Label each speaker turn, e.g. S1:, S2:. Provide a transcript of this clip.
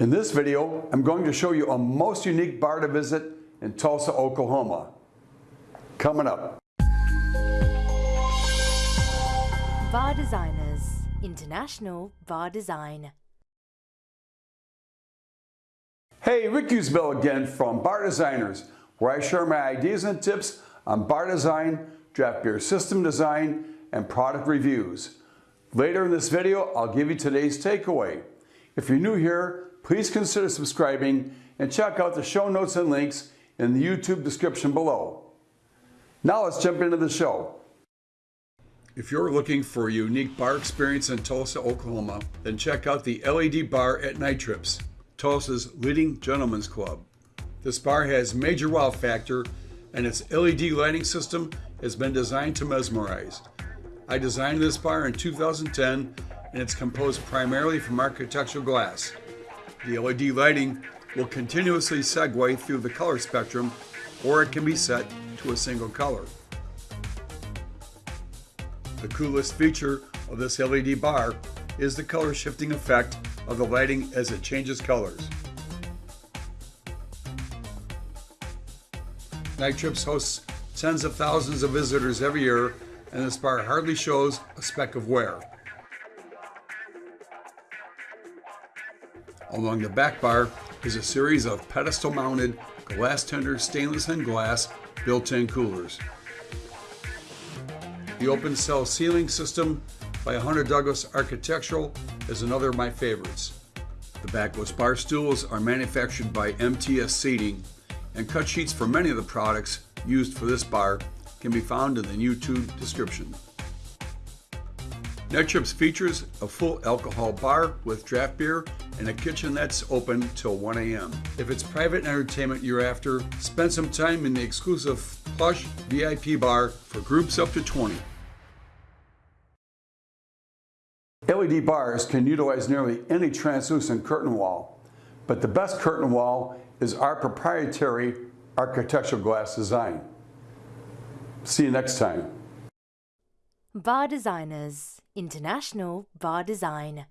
S1: In this video, I'm going to show you a most unique bar to visit in Tulsa, Oklahoma. Coming up.
S2: Bar Designers International Bar Design.
S1: Hey, Rick Ussery again from Bar Designers, where I share my ideas and tips on bar design, draft beer system design, and product reviews. Later in this video, I'll give you today's takeaway. If you're new here, please consider subscribing and check out the show notes and links in the YouTube description below. Now let's jump into the show. If you're looking for a unique bar experience in Tulsa, Oklahoma, then check out the LED bar at Night Trips, Tulsa's leading gentlemen's club. This bar has major wow factor and its LED lighting system has been designed to mesmerize. I designed this bar in 2010 and it's composed primarily from architectural glass. The LED lighting will continuously segue through the color spectrum or it can be set to a single color. The coolest feature of this LED bar is the color shifting effect of the lighting as it changes colors. Night Trips hosts tens of thousands of visitors every year and this bar hardly shows a speck of wear. Along the back bar is a series of pedestal mounted Glastender stainless and glass built-in coolers. The open cell ceiling system by Hunter Douglas Architectural is another of my favorites. The backless bar stools are manufactured by MTS Seating and cut sheets for many of the products used for this bar can be found in the YouTube description. Night features a full alcohol bar with draft beer and a kitchen that's open till 1 a.m. If it's private entertainment you're after, spend some time in the exclusive plush VIP bar for groups up to 20. LED bars can utilize nearly any translucent curtain wall, but the best curtain wall is our proprietary architectural glass design. See you next time.
S2: Bar Designers International Bar Design.